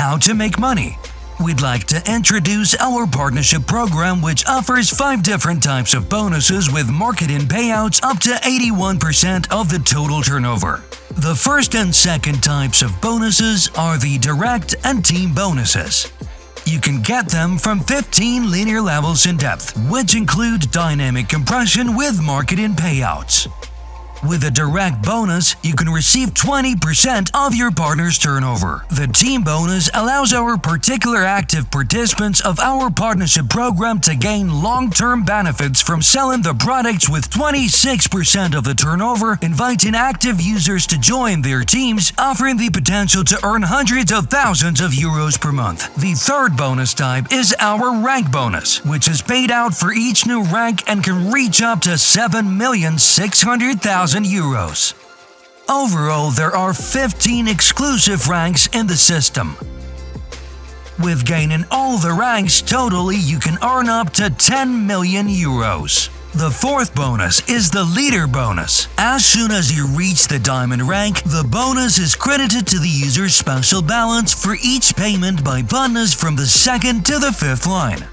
How to make money. We'd like to introduce our partnership program, which offers five different types of bonuses with market-in payouts up to 81% of the total turnover. The first and second types of bonuses are the direct and team bonuses. You can get them from 15 linear levels in depth, which include dynamic compression with market-in payouts. With a direct bonus, you can receive 20% of your partner's turnover. The team bonus allows our particular active participants of our partnership program to gain long-term benefits from selling the products with 26% of the turnover, inviting active users to join their teams, offering the potential to earn hundreds of thousands of euros per month. The third bonus type is our rank bonus, which is paid out for each new rank and can reach up to 7,600,000 euros. Overall, there are 15 exclusive ranks in the system. With gaining all the ranks totally, you can earn up to 10 million euros. The fourth bonus is the leader bonus. As soon as you reach the diamond rank, the bonus is credited to the user's special balance for each payment by partners from the second to the fifth line.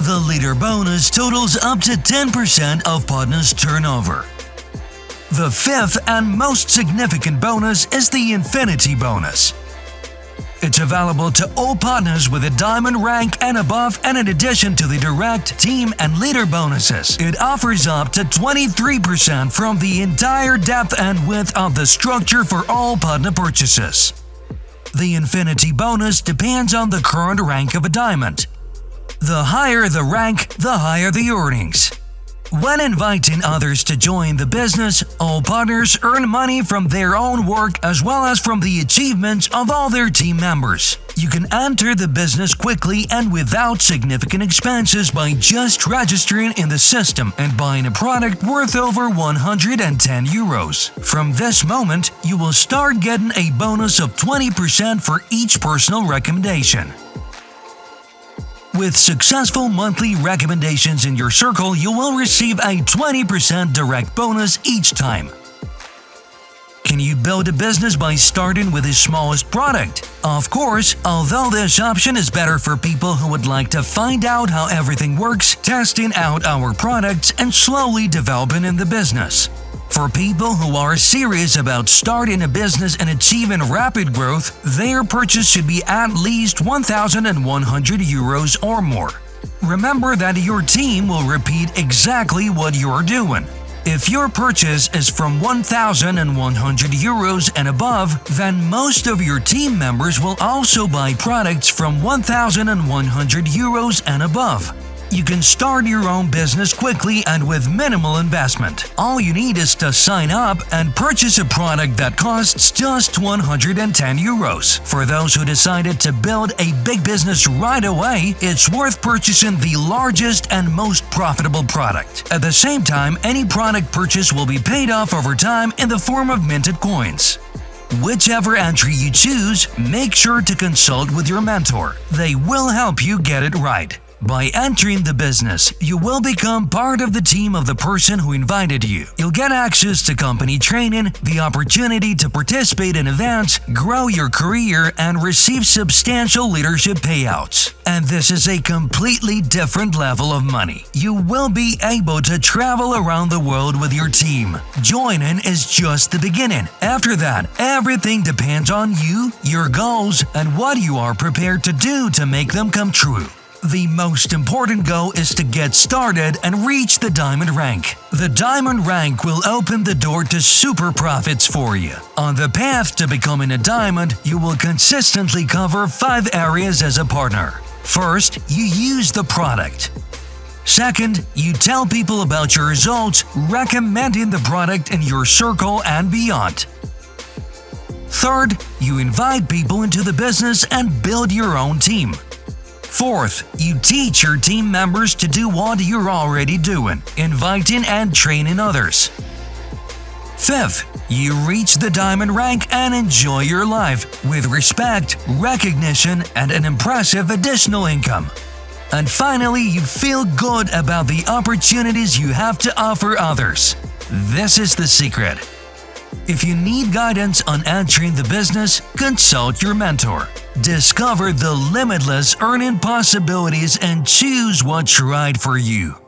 The leader bonus totals up to 10% of partners' turnover. The fifth and most significant bonus is the Infinity Bonus. It's available to all partners with a diamond rank and above and in addition to the direct, team and leader bonuses, it offers up to 23% from the entire depth and width of the structure for all partner purchases. The Infinity bonus depends on the current rank of a diamond. The higher the rank, the higher the earnings. When inviting others to join the business, all partners earn money from their own work as well as from the achievements of all their team members. You can enter the business quickly and without significant expenses by just registering in the system and buying a product worth over 110 euros. From this moment, you will start getting a bonus of 20% for each personal recommendation. With successful monthly recommendations in your circle, you will receive a 20% direct bonus each time. Can you build a business by starting with the smallest product? Of course, although this option is better for people who would like to find out how everything works, testing out our products, and slowly developing in the business. For people who are serious about starting a business and achieving rapid growth, their purchase should be at least 1,100 euros or more. Remember that your team will repeat exactly what you're doing. If your purchase is from 1,100 euros and above, then most of your team members will also buy products from 1,100 euros and above. You can start your own business quickly and with minimal investment. All you need is to sign up and purchase a product that costs just 110 euros. For those who decided to build a big business right away, it's worth purchasing the largest and most profitable product. At the same time, any product purchase will be paid off over time in the form of minted coins. Whichever entry you choose, make sure to consult with your mentor. They will help you get it right. By entering the business, you will become part of the team of the person who invited you. You'll get access to company training, the opportunity to participate in events, grow your career, and receive substantial leadership payouts. And this is a completely different level of money. You will be able to travel around the world with your team. Joining is just the beginning. After that, everything depends on you, your goals, and what you are prepared to do to make them come true. The most important goal is to get started and reach the diamond rank. The diamond rank will open the door to super profits for you. On the path to becoming a diamond, you will consistently cover five areas as a partner. First, you use the product. Second, you tell people about your results, recommending the product in your circle and beyond. Third, you invite people into the business and build your own team. Fourth, you teach your team members to do what you're already doing, inviting and training others. Fifth, you reach the diamond rank and enjoy your life with respect, recognition, and an impressive additional income. And finally, you feel good about the opportunities you have to offer others. This is the secret. If you need guidance on entering the business, consult your mentor. Discover the limitless earning possibilities and choose what's right for you.